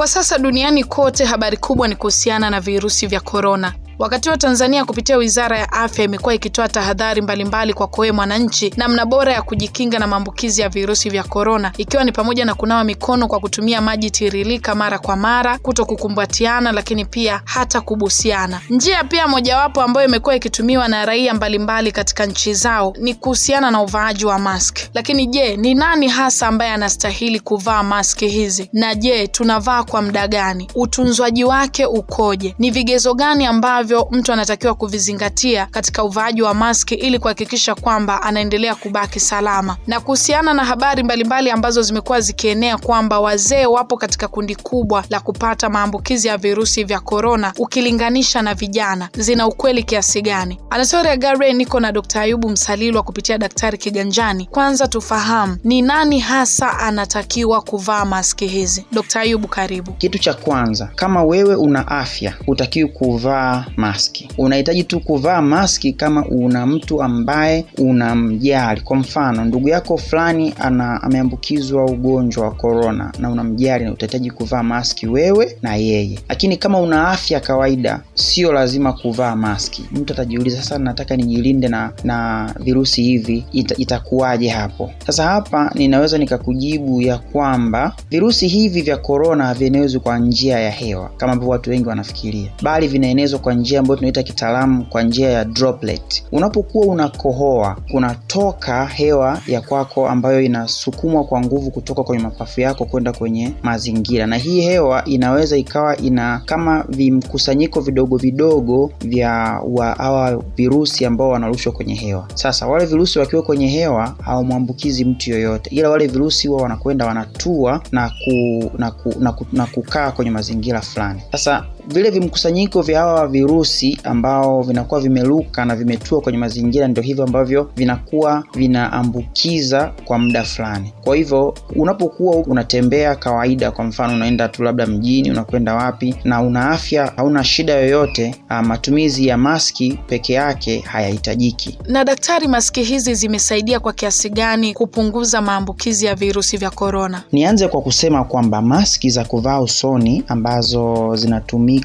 Kwa sasa duniani kote habari kubwa ni kuhusiana na virusi vya korona. Wakati wa Tanzania kupitia Wizara ya Afya imekuwa ikitoa tahadhari mbalimbali kwa wewe mwananchi, namna bora ya kujikinga na maambukizi ya virusi vya korona, ikiwa ni pamoja na kunawa mikono kwa kutumia maji tiririka mara kwa mara, kuto kukumbatiana, lakini pia hata kubusiana. Njia pia mojawapo ambayo imekuwa ikitumiwa na raia mbalimbali katika nchi zao ni kuhusiana na uvaaji wa mask. Lakini je, ni nani hasa ambaye anastahili kuvaa maski hizi? Na je, tunavaa kwa muda gani? Utunzwaji wake ukoje? Ni vigezo gani ambavyo mtu anatakiwa kuvizingatia katika uvaaji wa maski ili kuhakikisha kwamba anaendelea kubaki salama. Na kuhusiana na habari mbalimbali mbali ambazo zimekuwa zikienea kwamba wazee wapo katika kundi kubwa la kupata maambukizi ya virusi vya korona ukilinganisha na vijana, zina ukweli kiasi gani? Anasoria Gare, niko na Dkt. Ayubu Msalilwa kupitia Daktari Kiganjani. Kwanza tufahamu ni nani hasa anatakiwa kuvaa maski hizi. Dkt. Ayubu, karibu. Kitu cha kwanza, kama wewe una afya, hutakiwi kuvaa maski. Unahitaji tu kuvaa maski kama una mtu ambaye unamjali. Kwa mfano, ndugu yako fulani ana ameambukizwa ugonjwa wa korona na unamjali, na utahitaji kuvaa maski wewe na yeye. Lakini kama una afya kawaida, sio lazima kuvaa maski. Mtu atajiuliza sasa, nataka nijilinde na na virusi hivi, ita, itakuwaje hapo? Sasa hapa ninaweza nikakujibu ya kwamba virusi hivi vya korona havienezwi kwa njia ya hewa kama ambavyo watu wengi wanafikiria, bali vinaenezwa kwa njia ambayo tunaita kitaalamu kwa njia ya droplet. Unapokuwa unakohoa, kunatoka hewa ya kwako ambayo inasukumwa kwa nguvu kutoka kwenye mapafu yako kwenda kwenye mazingira, na hii hewa inaweza ikawa ina kama vimkusanyiko vidogo vidogo vya hawa virusi ambao wanarushwa kwenye hewa. Sasa wale virusi wakiwa kwenye hewa hawamwambukizi mtu yoyote, ila wale virusi huwa wanakwenda wanatua na, ku, na, ku, na, ku, na kukaa kwenye mazingira fulani. Sasa vile vimkusanyiko vya hawa virusi ambao vinakuwa vimeruka na vimetua kwenye mazingira, ndio hivyo ambavyo vinakuwa vinaambukiza kwa muda fulani. Kwa hivyo unapokuwa unatembea kawaida, kwa mfano unaenda tu labda mjini, unakwenda wapi, na una afya, hauna shida yoyote, matumizi ya maski peke yake hayahitajiki. Na daktari, maski hizi zimesaidia kwa kiasi gani kupunguza maambukizi ya virusi vya korona? Nianze kwa kusema kwamba maski za kuvaa usoni ambazo zinatumika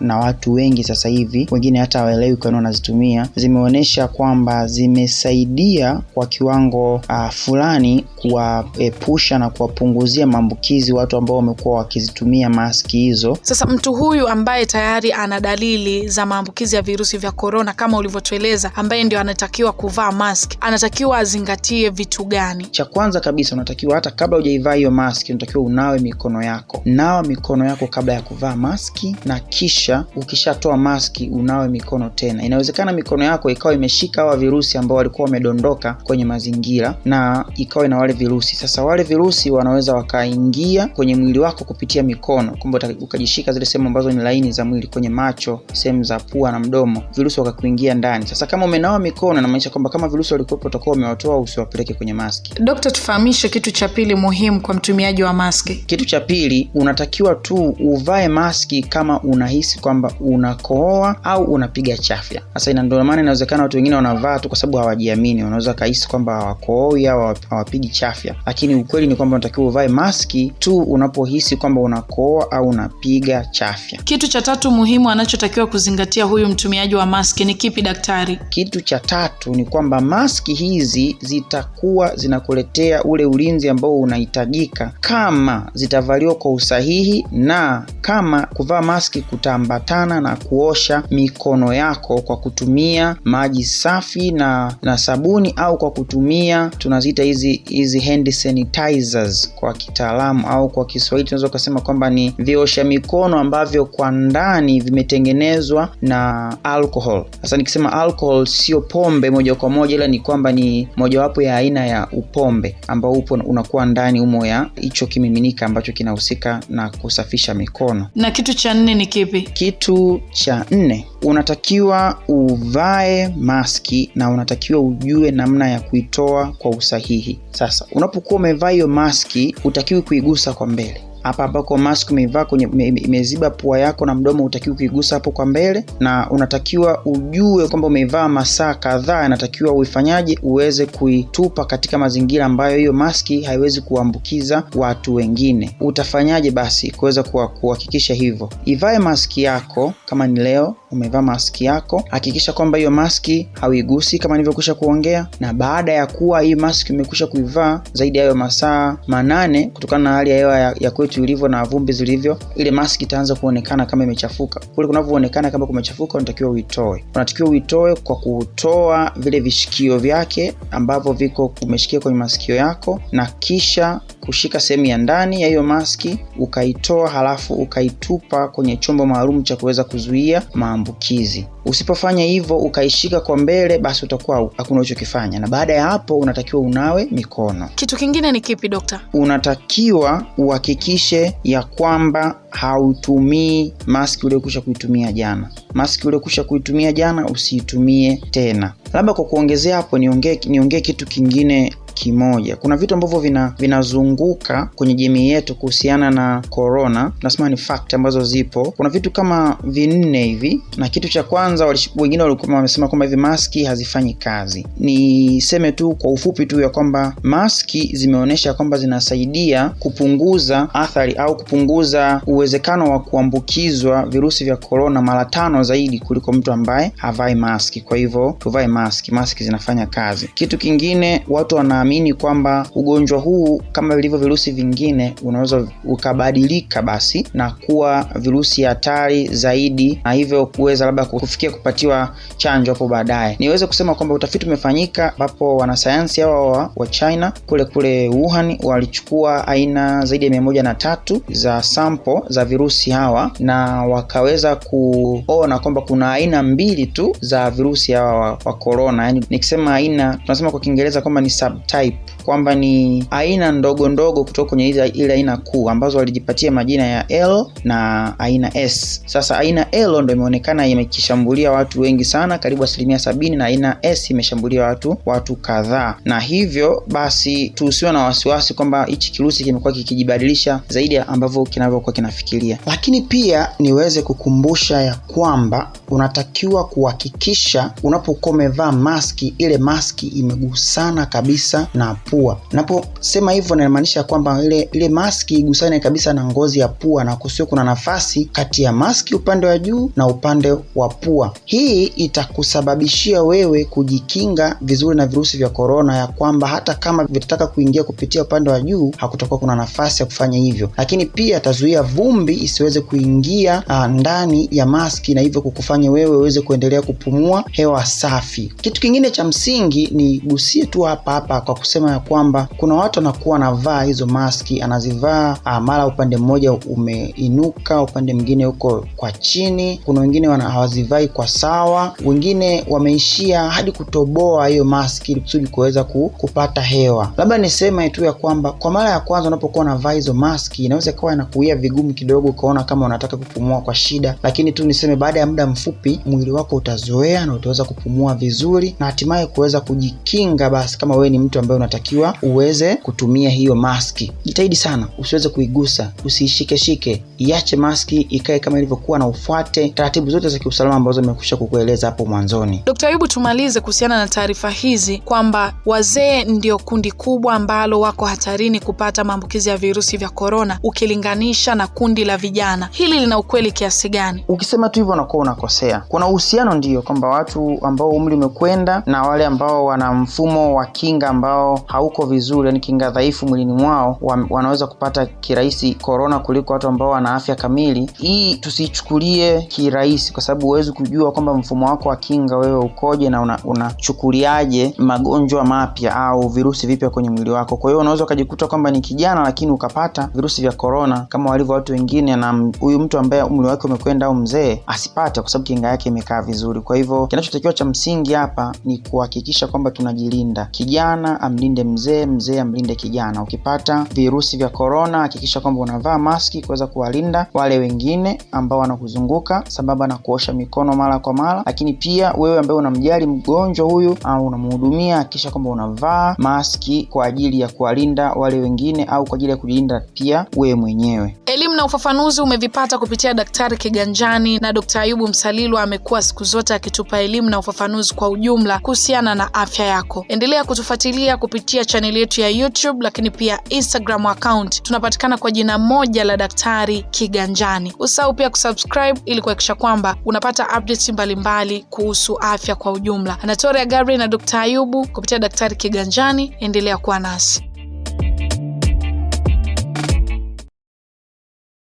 na watu wengi sasa hivi, wengine hata hawaelewi kwa nini wanazitumia, zimeonyesha kwamba zimesaidia kwa kiwango uh, fulani kuwaepusha na kuwapunguzia maambukizi watu ambao wamekuwa wakizitumia maski hizo. Sasa mtu huyu ambaye tayari ana dalili za maambukizi ya virusi vya korona kama ulivyotueleza, ambaye ndio anatakiwa kuvaa mask, anatakiwa azingatie vitu gani? Cha kwanza kabisa, unatakiwa hata kabla hujaivaa hiyo maski, unatakiwa unawe mikono yako. Nawa mikono yako kabla ya kuvaa maski, na kisha ukishatoa maski unawe mikono tena. Inawezekana mikono yako ikawa imeshika hawa virusi ambao walikuwa wamedondoka kwenye mazingira na ikawa na wale virusi. Sasa wale virusi wanaweza wakaingia kwenye mwili wako kupitia mikono, kwamba ukajishika zile sehemu ambazo ni laini za mwili, kwenye macho, sehemu za pua na mdomo, virusi wakakuingia ndani. Sasa kama umenawa mikono, inamaanisha kwamba kama virusi walikuwepo, utakuwa umewatoa, usiwapeleke kwenye maski. Dokta, tufahamishe kitu cha pili muhimu kwa mtumiaji wa maski. Kitu cha pili, unatakiwa tu uvae maski kama unahisi kwamba unakohoa au unapiga chafya. Sasa ndio maana inawezekana watu wengine wanavaa tu kwa sababu hawajiamini, wanaweza kahisi kwamba hawakohoi au hawapigi chafya, lakini ukweli ni kwamba unatakiwa uvae maski tu unapohisi kwamba unakohoa au unapiga chafya. Kitu cha tatu muhimu anachotakiwa kuzingatia huyu mtumiaji wa maski ni kipi daktari? Kitu cha tatu ni kwamba maski hizi zitakuwa zinakuletea ule ulinzi ambao unahitajika kama zitavaliwa kwa usahihi na kama kuvaa maski kutaambatana na kuosha mikono yako kwa kutumia maji safi na na sabuni au kwa kutumia tunaziita hizi hizi hand sanitizers kwa kitaalamu, au kwa Kiswahili tunaweza ukasema kwamba ni viosha mikono ambavyo kwa ndani vimetengenezwa na alcohol. Sasa nikisema alcohol sio pombe moja kwa moja, ila ni kwamba ni mojawapo ya aina ya upombe ambao upo unakuwa ndani umo ya hicho kimiminika ambacho kinahusika na kusafisha mikono. Na kitu cha nne ni kipi? Kitu cha nne unatakiwa uvae maski na unatakiwa ujue namna ya kuitoa kwa usahihi. Sasa unapokuwa umevaa hiyo maski, hutakiwi kuigusa kwa mbele hapa ambako mask umeivaa kwenye imeziba pua yako na mdomo, utakiwa kuigusa hapo kwa mbele, na unatakiwa ujue kwamba umeivaa masaa kadhaa, inatakiwa uifanyaje, uweze kuitupa katika mazingira ambayo hiyo maski haiwezi kuambukiza watu wengine. Utafanyaje basi kuweza kuhakikisha hivyo? Ivae maski yako kama ni leo umevaa maski yako, hakikisha kwamba hiyo maski hauigusi kama nilivyokwisha kuongea, na baada ya kuwa hii maski umekwisha kuivaa zaidi ya hayo masaa manane, kutokana na hali ya hewa ya, ya kwetu ilivyo na vumbi zilivyo, ile maski itaanza kuonekana kama imechafuka. Kule kunavyoonekana kama kumechafuka, unatakiwa uitoe. Unatakiwa uitoe kwa kutoa vile vishikio vyake ambavyo viko umeshikia kwenye masikio yako, na kisha kushika sehemu ya ndani ya hiyo maski ukaitoa, halafu ukaitupa kwenye chombo maalum cha kuweza kuzuia maambukizi. Usipofanya hivyo ukaishika kwa mbele, basi utakuwa hakuna uchokifanya, na baada ya hapo unatakiwa unawe mikono. Kitu kingine ni kipi dokta? Unatakiwa uhakikishe ya kwamba hautumii maski uliokusha kuitumia jana. Maski uliokusha kuitumia jana usiitumie tena. Labda kwa kuongezea hapo, niongee niongee kitu kingine kimoja. Kuna vitu ambavyo vina vinazunguka kwenye jamii yetu kuhusiana na corona, nasema ni fact ambazo zipo. Kuna vitu kama vinne hivi, na kitu cha kwanza wengine walikuwa wamesema kwamba hivi maski hazifanyi kazi. Niseme tu kwa ufupi tu ya kwamba maski zimeonyesha kwamba zinasaidia kupunguza athari au kupunguza uwezekano wa kuambukizwa virusi vya korona mara tano zaidi kuliko mtu ambaye havai maski. Kwa hivyo tuvae maski, maski zinafanya kazi. Kitu kingine watu wana amini kwamba ugonjwa huu kama vilivyo virusi vingine unaweza ukabadilika basi na kuwa virusi hatari zaidi, na hivyo kuweza labda kufikia kupatiwa chanjo hapo baadaye. Niweze kusema kwamba utafiti umefanyika ambapo wanasayansi hawa wa, China kule kule Wuhan walichukua aina zaidi ya mia moja na tatu za sampo za virusi hawa na wakaweza kuona kwamba kuna aina mbili tu za virusi hawa wa, corona. Yani nikisema aina tunasema kwa Kiingereza kwamba ni subtype kwamba ni aina ndogo ndogo kutoka kwenye ile aina kuu ambazo walijipatia majina ya L na aina S. Sasa aina L ndo imeonekana imekishambulia watu wengi sana, karibu asilimia sabini, na aina S imeshambulia watu watu kadhaa, na hivyo basi tuhusiwa na wasiwasi kwamba hichi kirusi kimekuwa kikijibadilisha zaidi ya ambavyo kinavyokuwa kinafikiria. Lakini pia niweze kukumbusha ya kwamba unatakiwa kuhakikisha unapokuwa umevaa maski, ile maski imegusana kabisa na pua. Naposema hivyo namaanisha kwamba ile ile maski igusane kabisa na ngozi ya pua na kusio kuna nafasi kati ya maski upande wa juu na upande wa pua. Hii itakusababishia wewe kujikinga vizuri na virusi vya korona, ya kwamba hata kama vitataka kuingia kupitia upande wa juu hakutakuwa kuna nafasi ya kufanya hivyo, lakini pia atazuia vumbi isiweze kuingia uh, ndani ya maski na hivyo kukufanya wewe uweze kuendelea kupumua hewa safi. Kitu kingine cha msingi ni gusie tu hapa hapa kwa kusema ya kwamba kuna watu wanakuwa anavaa hizo maski, anazivaa mara upande mmoja umeinuka, upande mwingine huko kwa chini. Kuna wengine hawazivai kwa sawa, wengine wameishia hadi kutoboa hiyo maski kusudi kuweza kupata hewa. Labda niseme tu ya kwamba kwa mara ya kwanza unapokuwa unavaa hizo maski, inaweza ikawa inakuia vigumu kidogo, ukaona kama unataka kupumua kwa shida, lakini tu niseme baada ya muda mfupi mwili wako utazoea na utaweza kupumua vizuri na hatimaye kuweza kujikinga. Basi kama wewe ni mtu ambaye unatakiwa uweze kutumia hiyo maski, jitahidi sana usiweze kuigusa, usiishikeshike, iache maski ikae kama ilivyokuwa na ufuate taratibu zote za kiusalama ambazo nimekwisha kukueleza hapo mwanzoni. Dkt. Ayubu, tumalize kuhusiana na taarifa hizi kwamba wazee ndio kundi kubwa ambalo wako hatarini kupata maambukizi ya virusi vya korona ukilinganisha na kundi la vijana. Hili lina ukweli kiasi gani? Ukisema tu hivyo unakuwa unakosea. Kuna uhusiano ndio, kwamba watu ambao umri umekwenda na wale ambao wana mfumo wa kinga ambao hauko vizuri, yani kinga dhaifu mwilini mwao, wanaweza kupata kirahisi korona kuliko watu ambao wana afya kamili. Hii tusichukulie kirahisi, kwa sababu huwezi kujua kwamba mfumo wako wa kinga wewe ukoje na unachukuliaje una magonjwa mapya au virusi vipya kwenye mwili wako. Kwa hiyo unaweza ukajikuta kwamba ni kijana lakini ukapata virusi vya korona kama walivyo watu wengine, na huyu mtu ambaye umri wake umekwenda au mzee asipate, kwa sababu kinga yake imekaa vizuri. Kwa hivyo kinachotakiwa cha msingi hapa ni kuhakikisha kwamba tunajilinda. Kijana amlinde mzee, mzee amlinde kijana. Ukipata virusi vya korona, hakikisha kwamba unavaa maski kuweza kuwalinda wale wengine ambao wanakuzunguka, sambamba na kuosha mikono mara kwa mara. Lakini pia wewe ambaye unamjali mgonjwa huyu au unamhudumia, hakikisha kwamba unavaa maski kwa ajili ya kuwalinda wale wengine au kwa ajili ya kujilinda pia wewe mwenyewe. Elimu na ufafanuzi umevipata kupitia Daktari Kiganjani na Dkt. Ayubu Msalilwa amekuwa siku zote akitupa elimu na ufafanuzi kwa ujumla kuhusiana na afya yako. Endelea kutufuatilia kupitia chaneli yetu ya YouTube, lakini pia Instagram account tunapatikana kwa jina moja la Daktari Kiganjani. Usahau pia kusubscribe ili kuhakikisha kwamba unapata updates mbalimbali kuhusu afya kwa ujumla. Anatoria Gabriel na Dkt. Ayubu kupitia Daktari Kiganjani, endelea kuwa nasi.